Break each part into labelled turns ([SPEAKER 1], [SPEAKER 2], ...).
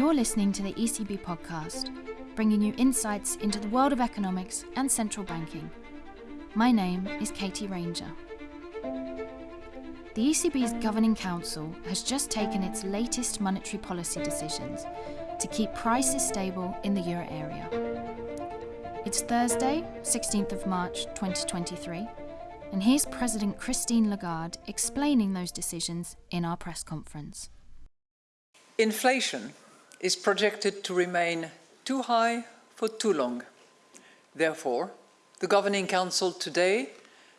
[SPEAKER 1] You're listening to the ECB podcast, bringing you insights into the world of economics and central banking. My name is Katie Ranger. The ECB's Governing Council has just taken its latest monetary policy decisions to keep prices stable in the euro area. It's Thursday, 16th of March 2023, and here's President Christine Lagarde explaining those decisions in our press conference.
[SPEAKER 2] Inflation is projected to remain too high for too long. Therefore, the Governing Council today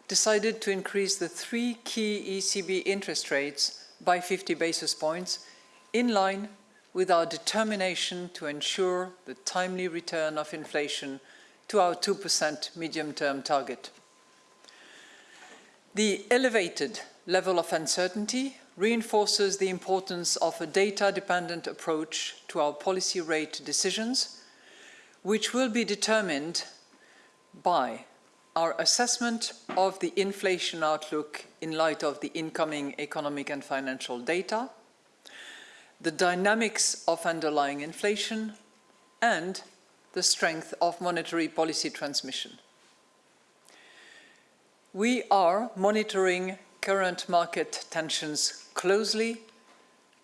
[SPEAKER 2] decided to increase the three key ECB interest rates by 50 basis points in line with our determination to ensure the timely return of inflation to our 2% medium-term target. The elevated level of uncertainty reinforces the importance of a data-dependent approach to our policy rate decisions, which will be determined by our assessment of the inflation outlook in light of the incoming economic and financial data, the dynamics of underlying inflation, and the strength of monetary policy transmission. We are monitoring current market tensions closely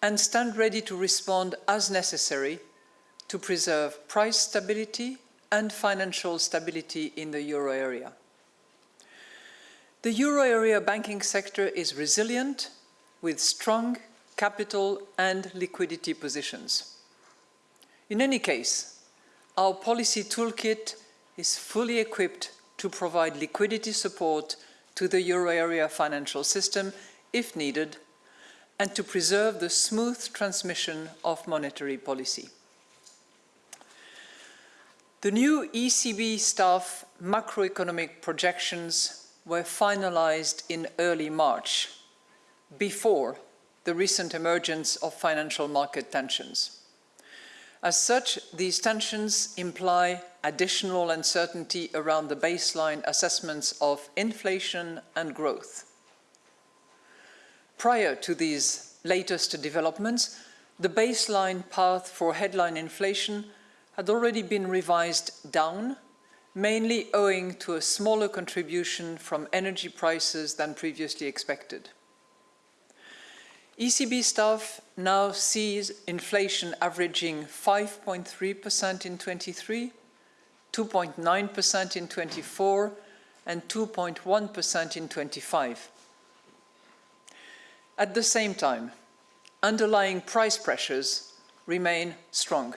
[SPEAKER 2] and stand ready to respond as necessary to preserve price stability and financial stability in the euro area. The euro area banking sector is resilient with strong capital and liquidity positions. In any case, our policy toolkit is fully equipped to provide liquidity support to the euro area financial system if needed and to preserve the smooth transmission of monetary policy. The new ECB staff macroeconomic projections were finalized in early March, before the recent emergence of financial market tensions. As such, these tensions imply additional uncertainty around the baseline assessments of inflation and growth. Prior to these latest developments, the baseline path for headline inflation had already been revised down, mainly owing to a smaller contribution from energy prices than previously expected. ECB staff now sees inflation averaging 5.3% in 23, 2.9% in 24, and 2.1% in 25. At the same time, underlying price pressures remain strong.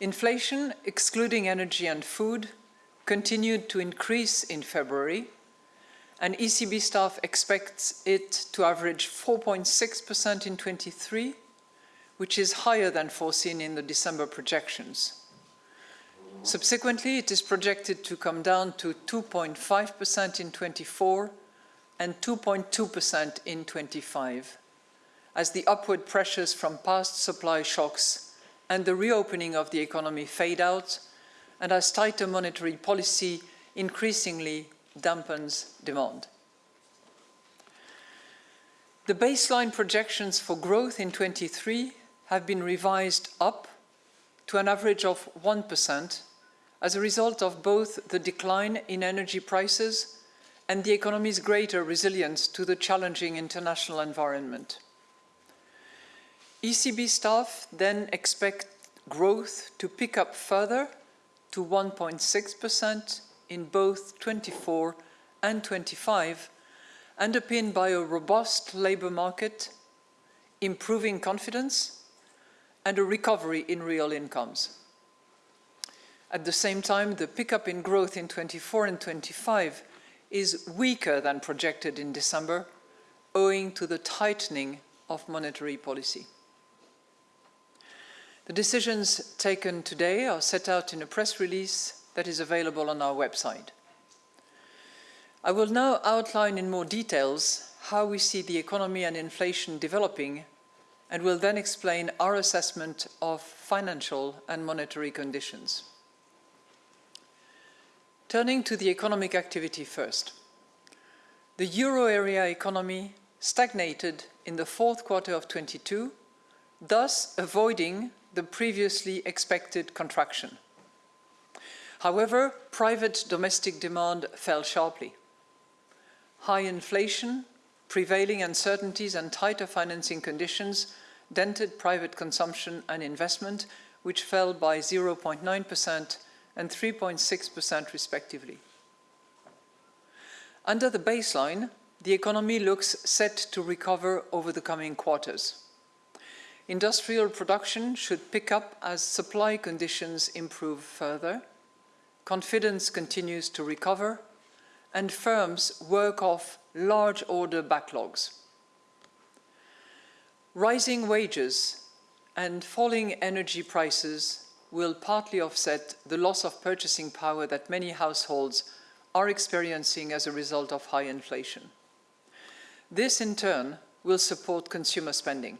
[SPEAKER 2] Inflation, excluding energy and food, continued to increase in February, and ECB staff expects it to average 4.6% in 23, which is higher than foreseen in the December projections. Subsequently, it is projected to come down to 2.5% in 24 and 2.2% in 25, as the upward pressures from past supply shocks and the reopening of the economy fade out, and as tighter monetary policy increasingly dampens demand. The baseline projections for growth in 23 have been revised up to an average of 1% as a result of both the decline in energy prices and the economy's greater resilience to the challenging international environment. ECB staff then expect growth to pick up further to 1.6% in both 24 and 25, underpinned by a robust labour market, improving confidence, and a recovery in real incomes. At the same time, the pickup in growth in 24 and 25 is weaker than projected in December, owing to the tightening of monetary policy. The decisions taken today are set out in a press release that is available on our website. I will now outline in more details how we see the economy and inflation developing and will then explain our assessment of financial and monetary conditions. Turning to the economic activity first. The euro area economy stagnated in the fourth quarter of 22 thus avoiding the previously expected contraction. However, private domestic demand fell sharply. High inflation, prevailing uncertainties and tighter financing conditions dented private consumption and investment, which fell by 0.9% and 3.6% respectively. Under the baseline, the economy looks set to recover over the coming quarters. Industrial production should pick up as supply conditions improve further, confidence continues to recover, and firms work off large order backlogs. Rising wages and falling energy prices will partly offset the loss of purchasing power that many households are experiencing as a result of high inflation. This, in turn, will support consumer spending.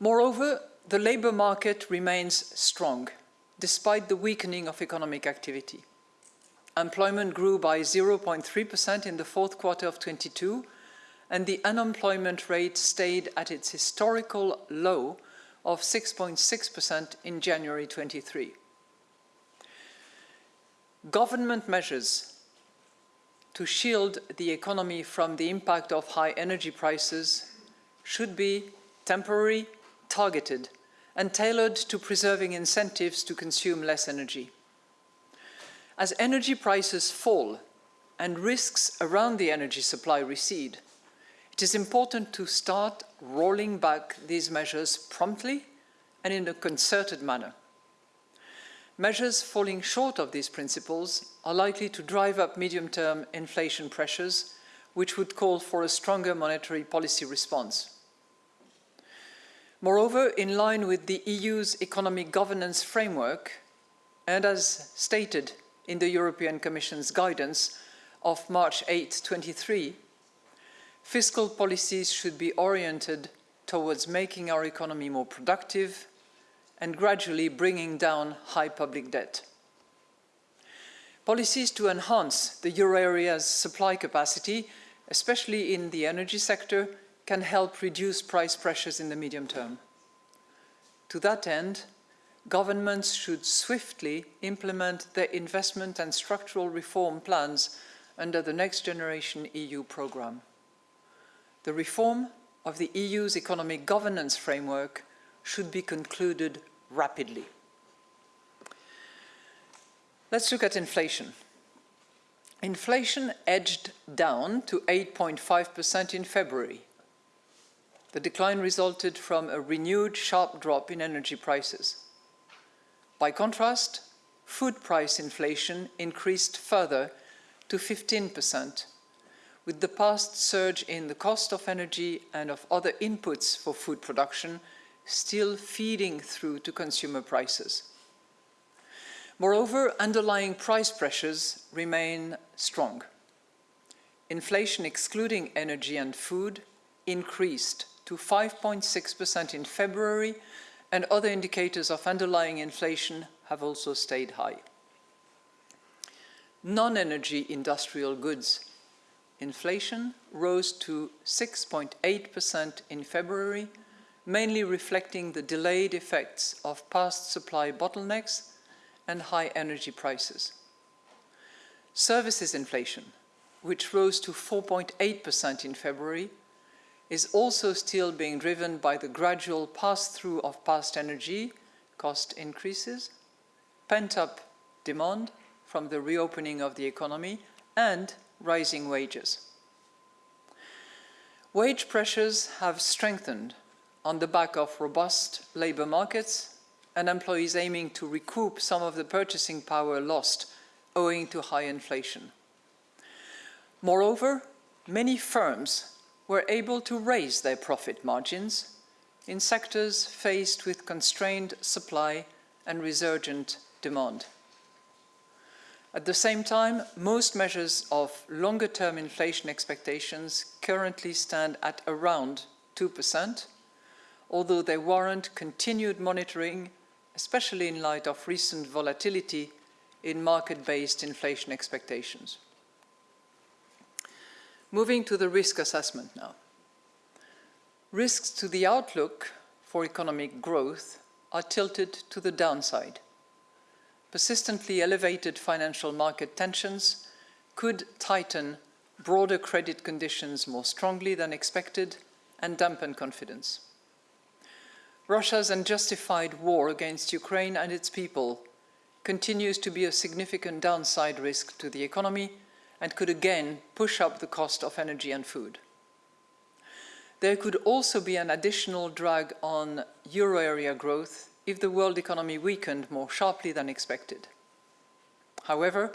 [SPEAKER 2] Moreover, the labour market remains strong, despite the weakening of economic activity. Employment grew by 0.3% in the fourth quarter of 22, and the unemployment rate stayed at its historical low of 6.6% in January 23. Government measures to shield the economy from the impact of high energy prices should be temporary targeted and tailored to preserving incentives to consume less energy. As energy prices fall and risks around the energy supply recede, it is important to start rolling back these measures promptly and in a concerted manner. Measures falling short of these principles are likely to drive up medium-term inflation pressures, which would call for a stronger monetary policy response. Moreover, in line with the EU's economic governance framework, and as stated in the European Commission's guidance of March 8, 23, fiscal policies should be oriented towards making our economy more productive and gradually bringing down high public debt. Policies to enhance the euro area's supply capacity, especially in the energy sector, can help reduce price pressures in the medium term. To that end, governments should swiftly implement their investment and structural reform plans under the Next Generation EU programme. The reform of the EU's economic governance framework should be concluded rapidly. Let's look at inflation. Inflation edged down to 8.5% in February, the decline resulted from a renewed sharp drop in energy prices. By contrast, food price inflation increased further to 15%, with the past surge in the cost of energy and of other inputs for food production still feeding through to consumer prices. Moreover, underlying price pressures remain strong. Inflation excluding energy and food increased to 5.6% in February, and other indicators of underlying inflation have also stayed high. Non-energy industrial goods inflation rose to 6.8% in February, mainly reflecting the delayed effects of past supply bottlenecks and high energy prices. Services inflation, which rose to 4.8% in February, is also still being driven by the gradual pass-through of past energy cost increases, pent-up demand from the reopening of the economy, and rising wages. Wage pressures have strengthened on the back of robust labour markets and employees aiming to recoup some of the purchasing power lost owing to high inflation. Moreover, many firms were able to raise their profit margins in sectors faced with constrained supply and resurgent demand. At the same time, most measures of longer-term inflation expectations currently stand at around 2%, although they warrant continued monitoring, especially in light of recent volatility in market-based inflation expectations. Moving to the risk assessment now. risks to the outlook for economic growth are tilted to the downside. Persistently elevated financial market tensions could tighten broader credit conditions more strongly than expected and dampen confidence. Russia's unjustified war against Ukraine and its people continues to be a significant downside risk to the economy and could again push up the cost of energy and food. There could also be an additional drag on euro area growth if the world economy weakened more sharply than expected. However,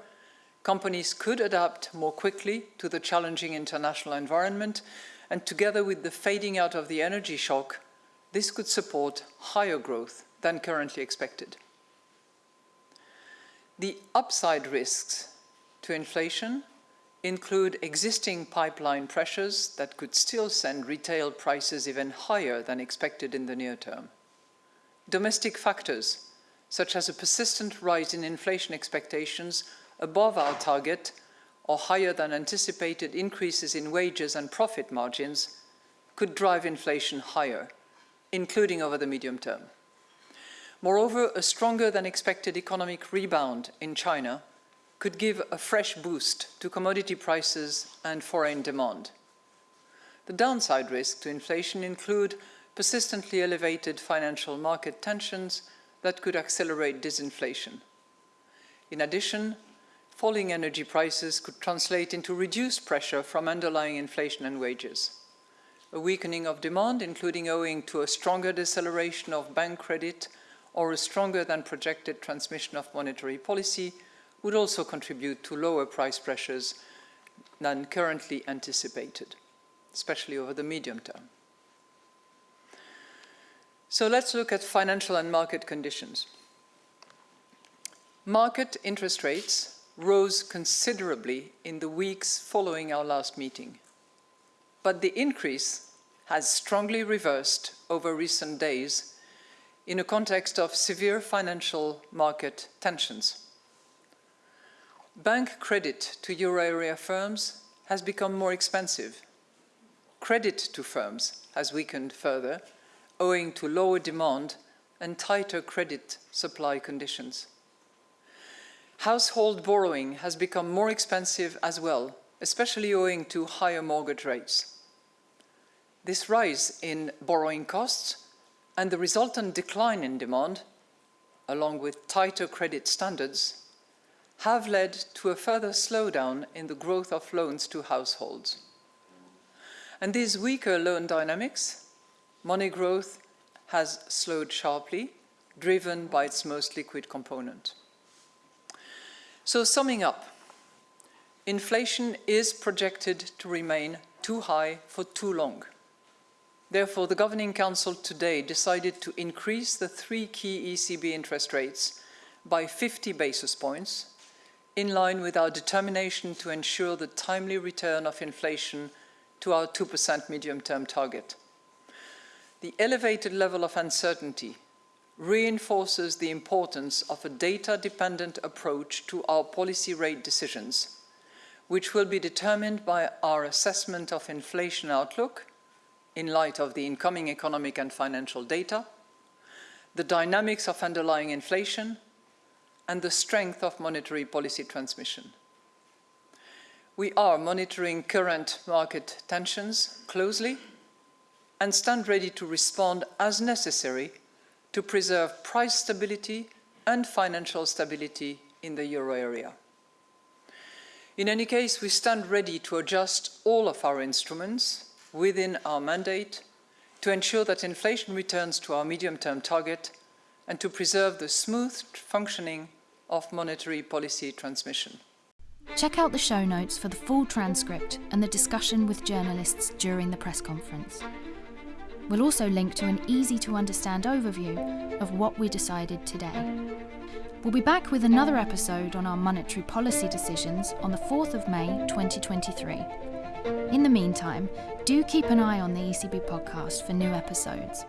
[SPEAKER 2] companies could adapt more quickly to the challenging international environment and together with the fading out of the energy shock, this could support higher growth than currently expected. The upside risks to inflation include existing pipeline pressures that could still send retail prices even higher than expected in the near term. Domestic factors, such as a persistent rise in inflation expectations above our target or higher than anticipated increases in wages and profit margins, could drive inflation higher, including over the medium term. Moreover, a stronger than expected economic rebound in China could give a fresh boost to commodity prices and foreign demand. The downside risks to inflation include persistently elevated financial market tensions that could accelerate disinflation. In addition, falling energy prices could translate into reduced pressure from underlying inflation and wages. A weakening of demand, including owing to a stronger deceleration of bank credit or a stronger than projected transmission of monetary policy, would also contribute to lower price pressures than currently anticipated, especially over the medium term. So let's look at financial and market conditions. Market interest rates rose considerably in the weeks following our last meeting, but the increase has strongly reversed over recent days in a context of severe financial market tensions. Bank credit to euro area firms has become more expensive. Credit to firms has weakened further, owing to lower demand and tighter credit supply conditions. Household borrowing has become more expensive as well, especially owing to higher mortgage rates. This rise in borrowing costs and the resultant decline in demand, along with tighter credit standards, have led to a further slowdown in the growth of loans to households. And these weaker loan dynamics, money growth has slowed sharply, driven by its most liquid component. So summing up, inflation is projected to remain too high for too long. Therefore, the Governing Council today decided to increase the three key ECB interest rates by 50 basis points in line with our determination to ensure the timely return of inflation to our 2% medium-term target. The elevated level of uncertainty reinforces the importance of a data-dependent approach to our policy rate decisions, which will be determined by our assessment of inflation outlook in light of the incoming economic and financial data, the dynamics of underlying inflation, and the strength of monetary policy transmission. We are monitoring current market tensions closely and stand ready to respond as necessary to preserve price stability and financial stability in the euro area. In any case, we stand ready to adjust all of our instruments within our mandate to ensure that inflation returns to our medium-term target and to preserve the smooth functioning of monetary policy transmission.
[SPEAKER 1] Check out the show notes for the full transcript and the discussion with journalists during the press conference. We'll also link to an easy to understand overview of what we decided today. We'll be back with another episode on our monetary policy decisions on the 4th of May 2023. In the meantime, do keep an eye on the ECB podcast for new episodes.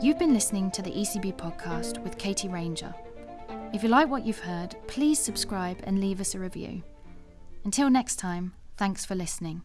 [SPEAKER 1] You've been listening to the ECB podcast with Katie Ranger. If you like what you've heard, please subscribe and leave us a review. Until next time, thanks for listening.